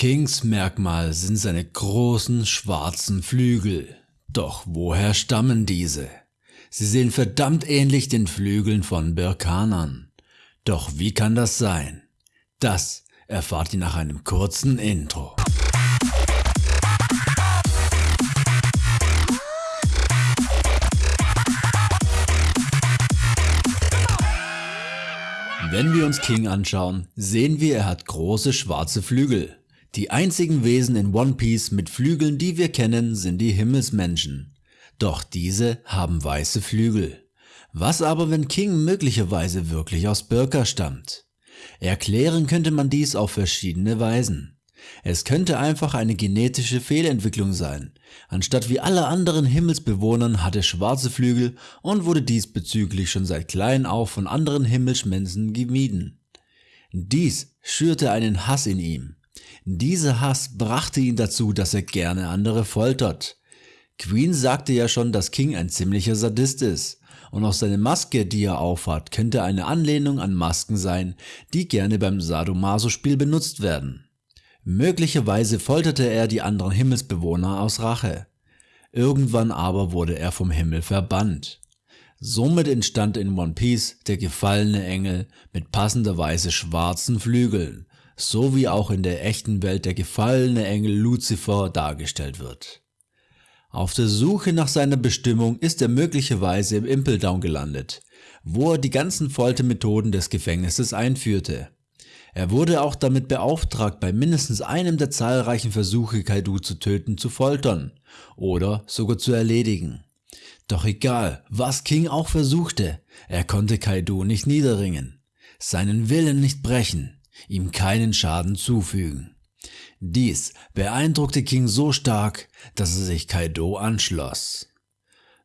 Kings Merkmal sind seine großen schwarzen Flügel. Doch woher stammen diese? Sie sehen verdammt ähnlich den Flügeln von Birkanern. Doch wie kann das sein? Das erfahrt ihr nach einem kurzen Intro. Wenn wir uns King anschauen, sehen wir er hat große schwarze Flügel. Die einzigen Wesen in One Piece mit Flügeln die wir kennen sind die Himmelsmenschen. Doch diese haben weiße Flügel. Was aber wenn King möglicherweise wirklich aus Birka stammt? Erklären könnte man dies auf verschiedene Weisen. Es könnte einfach eine genetische Fehlentwicklung sein. Anstatt wie alle anderen Himmelsbewohnern hat er schwarze Flügel und wurde diesbezüglich schon seit klein auf von anderen Himmelsmenschen gemieden. Dies schürte einen Hass in ihm. Dieser Hass brachte ihn dazu, dass er gerne andere foltert. Queen sagte ja schon, dass King ein ziemlicher Sadist ist. Und auch seine Maske, die er aufhat, könnte eine Anlehnung an Masken sein, die gerne beim Sadomaso-Spiel benutzt werden. Möglicherweise folterte er die anderen Himmelsbewohner aus Rache. Irgendwann aber wurde er vom Himmel verbannt. Somit entstand in One Piece der gefallene Engel mit passenderweise schwarzen Flügeln, so wie auch in der echten Welt der gefallene Engel Lucifer dargestellt wird. Auf der Suche nach seiner Bestimmung ist er möglicherweise im Impel Down gelandet, wo er die ganzen Foltermethoden des Gefängnisses einführte. Er wurde auch damit beauftragt, bei mindestens einem der zahlreichen Versuche Kaido zu töten zu foltern oder sogar zu erledigen. Doch egal, was King auch versuchte, er konnte Kaido nicht niederringen, seinen Willen nicht brechen, ihm keinen Schaden zufügen. Dies beeindruckte King so stark, dass er sich Kaido anschloss.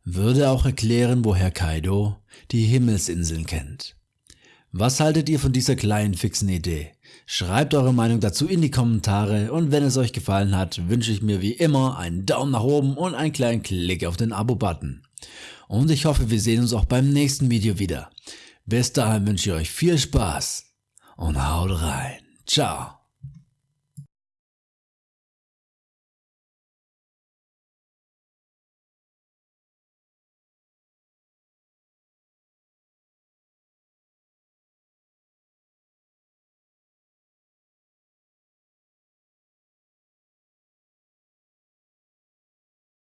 Würde auch erklären, woher Kaido die Himmelsinseln kennt. Was haltet ihr von dieser kleinen fixen Idee? Schreibt eure Meinung dazu in die Kommentare und wenn es euch gefallen hat, wünsche ich mir wie immer einen Daumen nach oben und einen kleinen Klick auf den Abo-Button. Und ich hoffe, wir sehen uns auch beim nächsten Video wieder. Bis dahin wünsche ich euch viel Spaß und haut rein. Ciao.